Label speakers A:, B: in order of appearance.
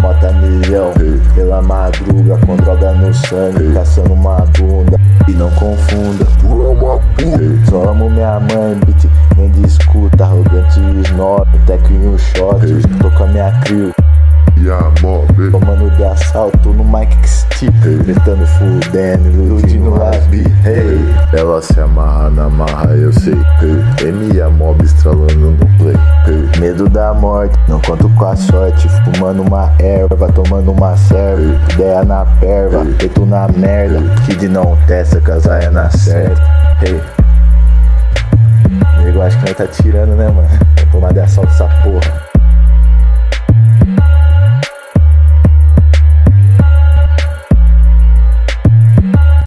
A: Bota milhão pela madruga com droga no sangue, caçando uma bunda. E não confunda, tu é uma puta. Só amo minha mãe, beat, nem discuta, arrogante snob, tec em um shot, tô com a minha crew.
B: E a mob,
A: Tomando de assalto no Mike Stick, gritando fudendo, iludindo rabi. Hey,
B: ela se amarra na marra, eu sei.
A: Medo da morte, não conto com a sorte. Fumando uma erva, tomando uma serva. Ideia na perva, peito na merda. Kid não testa, casaia na certa. Hey. Nego, acho que nós tá tirando, né, mano? Tomar de assalto essa porra.